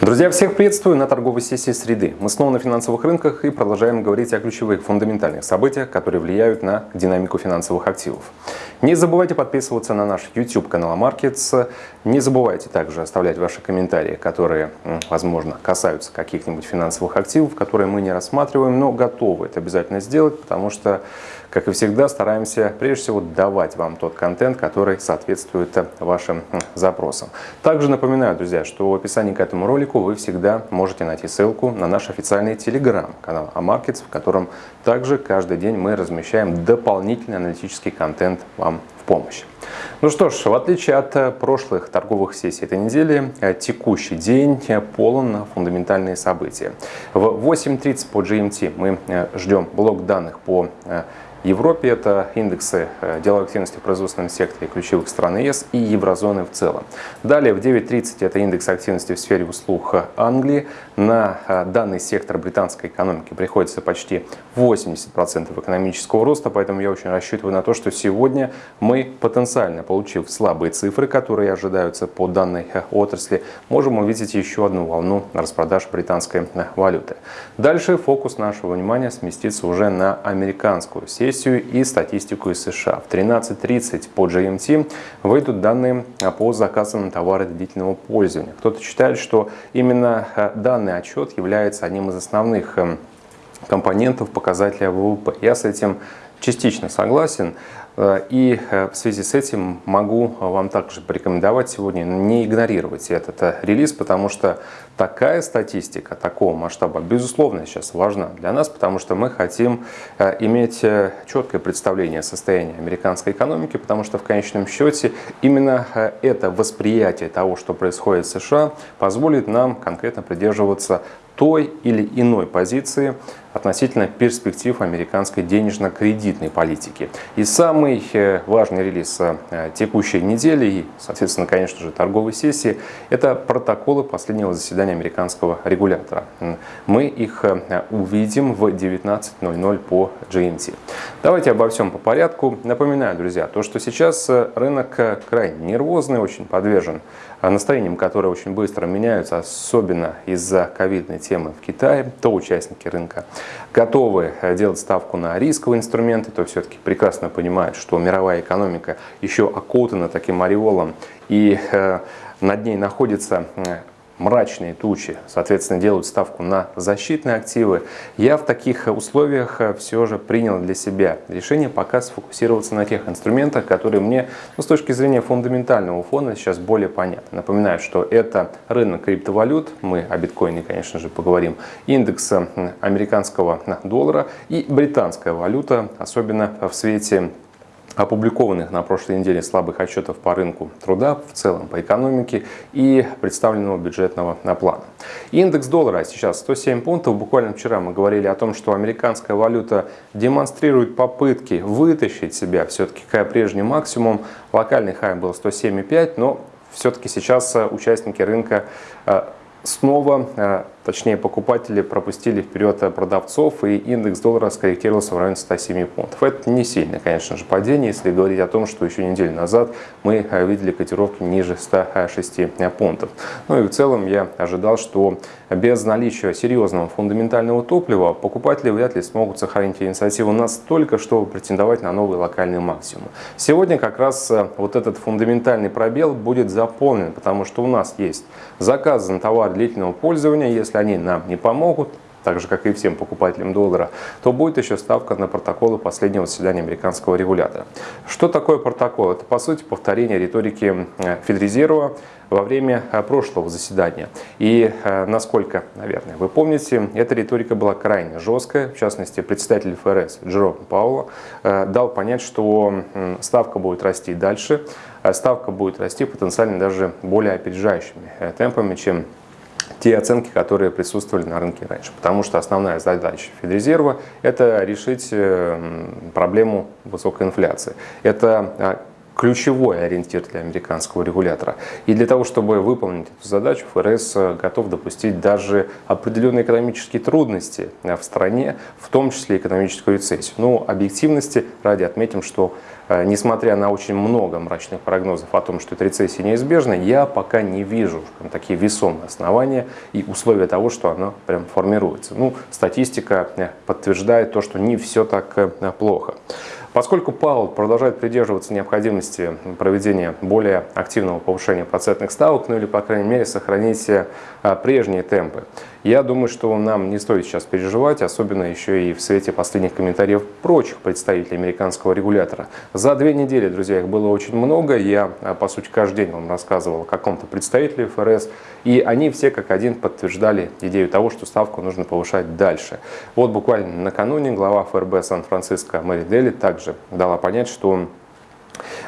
Друзья, всех приветствую на торговой сессии среды. Мы снова на финансовых рынках и продолжаем говорить о ключевых фундаментальных событиях, которые влияют на динамику финансовых активов. Не забывайте подписываться на наш YouTube канал Markets. Не забывайте также оставлять ваши комментарии, которые, возможно, касаются каких-нибудь финансовых активов, которые мы не рассматриваем, но готовы это обязательно сделать, потому что как и всегда, стараемся прежде всего давать вам тот контент, который соответствует вашим запросам. Также напоминаю, друзья, что в описании к этому ролику вы всегда можете найти ссылку на наш официальный телеграм-канал AMarkets, в котором также каждый день мы размещаем дополнительный аналитический контент вам в помощь. Ну что ж, в отличие от прошлых торговых сессий этой недели, текущий день полон на фундаментальные события. В 8.30 по GMT мы ждем блок данных по Европе это индексы э, деловой активности в производственном секторе ключевых стран ЕС и еврозоны в целом. Далее в 9.30 это индекс активности в сфере услуг Англии. На э, данный сектор британской экономики приходится почти 80% экономического роста, поэтому я очень рассчитываю на то, что сегодня мы потенциально, получив слабые цифры, которые ожидаются по данной э, отрасли, можем увидеть еще одну волну распродаж британской валюты. Дальше фокус нашего внимания сместится уже на американскую сеть сессию и статистику из США. В 13.30 по GMT выйдут данные по заказам на товары длительного пользования. Кто-то считает, что именно э, данный отчет является одним из основных эм, компонентов показателя ВВП. Я с этим частично согласен. Э, и э, в связи с этим могу вам также порекомендовать сегодня не игнорировать этот э, релиз, потому что такая статистика такого масштаба, безусловно, сейчас важна для нас, потому что мы хотим иметь четкое представление о состоянии американской экономики, потому что в конечном счете именно это восприятие того, что происходит в США, позволит нам конкретно придерживаться той или иной позиции относительно перспектив американской денежно-кредитной политики. И самый э, важный релиз э, текущей недели и, соответственно, конечно же, торговой сессии – это протоколы последнего заседания американского регулятора. Мы их э, увидим в 19.00 по GMT. Давайте обо всем по порядку. Напоминаю, друзья, то, что сейчас рынок крайне нервозный, очень подвержен настроениям, которые очень быстро меняются, особенно из-за ковидной темы в Китае, то участники рынка готовы э, делать ставку на рисковые инструменты, то все-таки прекрасно понимают, что мировая экономика еще окутана таким ореолом и э, над ней находится э, мрачные тучи, соответственно, делают ставку на защитные активы. Я в таких условиях э, все же принял для себя решение пока сфокусироваться на тех инструментах, которые мне ну, с точки зрения фундаментального фона сейчас более понятны. Напоминаю, что это рынок криптовалют, мы о биткоине, конечно же, поговорим, индекс американского доллара и британская валюта, особенно в свете опубликованных на прошлой неделе слабых отчетов по рынку труда, в целом по экономике и представленного бюджетного плана. Индекс доллара сейчас 107 пунктов. Буквально вчера мы говорили о том, что американская валюта демонстрирует попытки вытащить себя все-таки к прежний максимум. Локальный хай был 107,5, но все-таки сейчас участники рынка э, снова э, точнее покупатели пропустили вперед продавцов и индекс доллара скорректировался в районе 107 пунктов. Это не сильное, конечно же, падение, если говорить о том, что еще неделю назад мы э, видели котировки ниже 106 пунктов. Ну и в целом я ожидал, что без наличия серьезного фундаментального топлива покупатели вряд ли смогут сохранить инициативу настолько, чтобы претендовать на новый локальный максимум. Сегодня как раз э, вот этот фундаментальный пробел будет заполнен, потому что у нас есть заказы на товар длительного пользования, если они нам не помогут, так же, как и всем покупателям доллара, то будет еще ставка на протоколы последнего заседания американского регулятора. Что такое протокол? Это, по сути, повторение риторики э, Федрезерва во время э, прошлого заседания. И, э, насколько, наверное, вы помните, эта риторика была крайне жесткая. В частности, представитель ФРС Джером Пауэлла дал понять, что ставка будет расти дальше. Ставка будет расти потенциально даже более опережающими темпами, чем те оценки, которые присутствовали на рынке раньше. Потому что основная задача Федрезерва – это решить э, проблему высокой инфляции. Это а, ключевой ориентир для американского регулятора. И для того, чтобы выполнить эту задачу, ФРС готов допустить даже определенные экономические трудности в стране, в том числе экономическую рецессию. Но объективности ради отметим, что Э, несмотря на очень много мрачных прогнозов о том, что эта рецессия неизбежна, я пока не вижу прям, такие весомые основания и условия того, что она прям формируется. Ну, статистика э, подтверждает то, что не все так э, плохо. Поскольку Паул продолжает придерживаться необходимости проведения более активного повышения процентных ставок, ну или, по крайней мере, сохранить прежние темпы, я думаю, что нам не стоит сейчас переживать, особенно еще и в свете последних комментариев прочих представителей американского регулятора. За две недели, друзья, их было очень много. Я, а, по сути, каждый день вам рассказывал о каком-то представителе ФРС, и они все как один подтверждали идею того, что ставку нужно повышать дальше. Вот буквально накануне глава ФРБ Сан-Франциско Мэри Дели также дала понять, что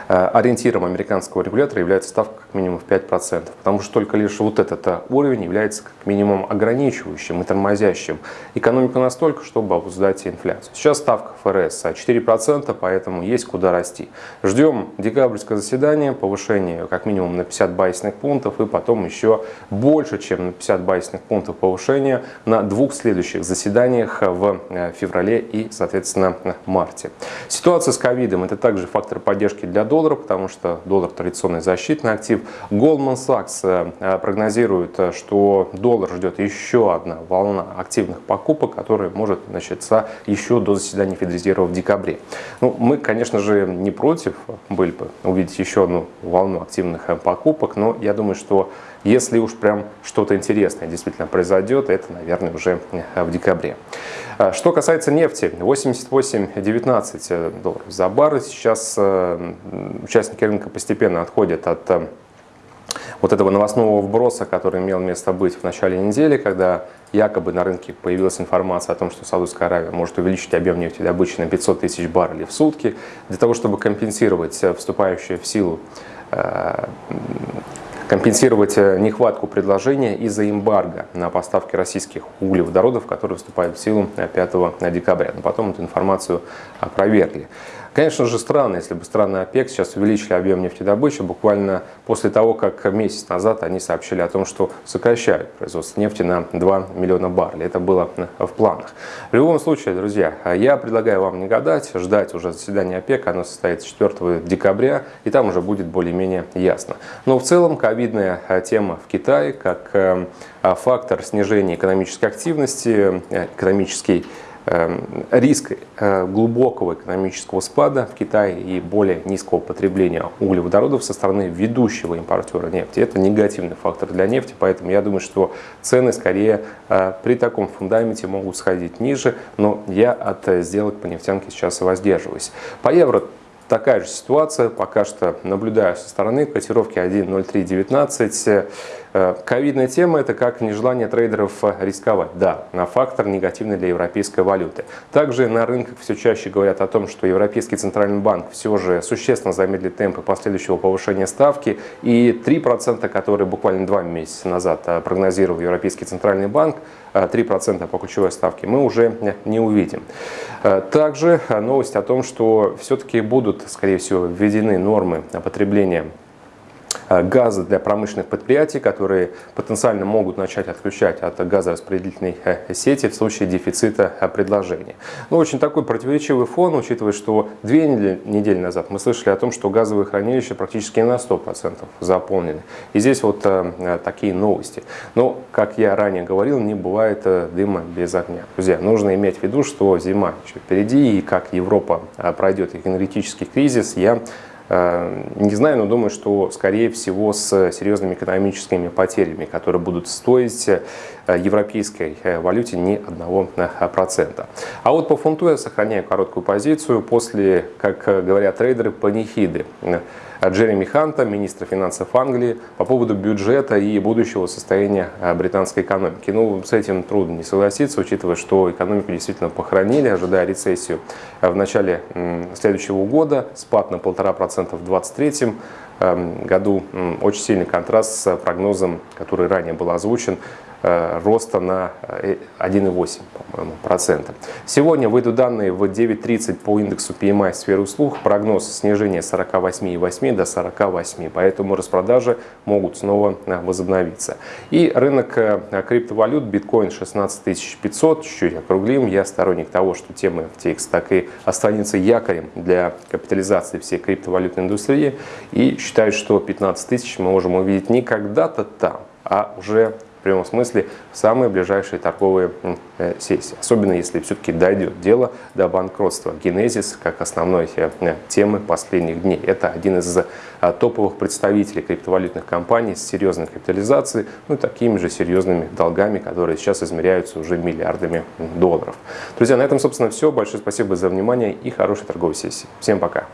ориентиром американского регулятора является ставка как минимум в 5%, потому что только лишь вот этот э, уровень является как минимум ограничивающим и тормозящим экономику настолько, чтобы обуздать инфляцию. Сейчас ставка ФРС 4%, поэтому есть куда расти. Ждем декабрьское заседание, повышение как минимум на 50 базисных пунктов и потом еще больше, чем на 50 базисных пунктов повышения на двух следующих заседаниях в э, феврале и, соответственно, марте. Ситуация с ковидом – это также фактор поддержки для доллара, потому что доллар традиционный защитный актив. Goldman Sachs э, прогнозирует, э, что доллар ждет еще одна волна активных покупок, которая может начаться еще до заседания Федрезерва в декабре. Ну, мы, конечно же, не против были бы увидеть еще одну волну активных э, покупок, но я думаю, что если уж прям что-то интересное действительно произойдет, это, наверное, уже в декабре. А, что касается нефти, 88,19 долларов за баррель. Сейчас э, участники рынка постепенно отходят от э, вот этого новостного вброса, который имел место быть в начале недели, когда якобы на рынке появилась информация о том, что Саудовская Аравия может увеличить объем нефтедобычи на 500 тысяч баррелей в сутки для того, чтобы компенсировать э, вступающую в силу компенсировать э, нехватку предложения из-за эмбарго на поставки российских углеводородов, которые вступают в силу 5 э, декабря. Но потом эту информацию опровергли. Конечно же, странно, если бы страны ОПЕК сейчас увеличили объем нефтедобычи буквально после того, как месяц назад они сообщили о том, что сокращают производство нефти на 2 миллиона баррелей. Это было в планах. В любом случае, друзья, я предлагаю вам не гадать, ждать уже заседания ОПЕК. Оно состоится 4 декабря, и там уже будет более-менее ясно. Но в целом ковидная тема в Китае как э, фактор снижения экономической активности, э, экономический риск э, глубокого экономического спада в Китае и более низкого потребления углеводородов со стороны ведущего импортера нефти. Это негативный фактор для нефти, поэтому я думаю, что цены скорее э, при таком фундаменте могут сходить ниже, но я от сделок по нефтянке сейчас воздерживаюсь. По евро такая же ситуация, пока что наблюдаю со стороны, котировки 1.0319, Э, ковидная тема – это как нежелание трейдеров э, рисковать. Да, на фактор негативный для европейской валюты. Также на рынках все чаще говорят о том, что Европейский центральный банк все же существенно замедлит темпы последующего повышения ставки. И 3%, которые буквально два месяца назад э, прогнозировал Европейский центральный банк, 3% по ключевой ставке, мы уже не увидим. Также новость о том, что все-таки будут, скорее всего, введены нормы потребления газа для промышленных предприятий, которые потенциально могут начать отключать от газораспределительной э, сети в случае дефицита э, предложения. Ну, очень такой противоречивый фон, учитывая, что две недели назад мы слышали о том, что газовые хранилища практически на 100% заполнены. И здесь вот такие новости. Но, как я ранее говорил, не бывает дыма без огня. Друзья, нужно иметь в виду, что зима еще впереди, и как Европа пройдет энергетический кризис, я Э, не знаю, но думаю, что, скорее всего, с серьезными экономическими потерями, которые будут стоить э, европейской э, валюте не одного процента. А вот по фунту я сохраняю короткую позицию после, как говорят трейдеры, панихиды. Джереми Ханта, министра финансов Англии, по поводу бюджета и будущего состояния э, британской экономики. Ну, с этим трудно не согласиться, учитывая, что экономику действительно похоронили, ожидая рецессию э, в начале следующего года, спад на 1,5% в 2023 эм, году. Очень сильный контраст с прогнозом, который ранее был озвучен роста на 1,8 по-моему, процента. Сегодня выйдут данные в 9.30 по индексу PMI сферы услуг. Прогноз снижения 48,8 до 48, поэтому распродажи могут снова возобновиться. И рынок криптовалют, биткоин 16 500, чуть-чуть округлим. Я сторонник того, что тема FTX так и останется якорем для капитализации всей криптовалютной индустрии. И считаю, что 15 тысяч мы можем увидеть не когда-то там, а уже прямом смысле в самые ближайшие торговые э, сессии. Особенно если все-таки дойдет дело до банкротства. Генезис как основной э, темы последних дней. Это один из э, топовых представителей криптовалютных компаний с серьезной капитализацией, ну и такими же серьезными долгами, которые сейчас измеряются уже миллиардами долларов. Друзья, на этом, собственно, все. Большое спасибо за внимание и хорошей торговой сессии. Всем пока!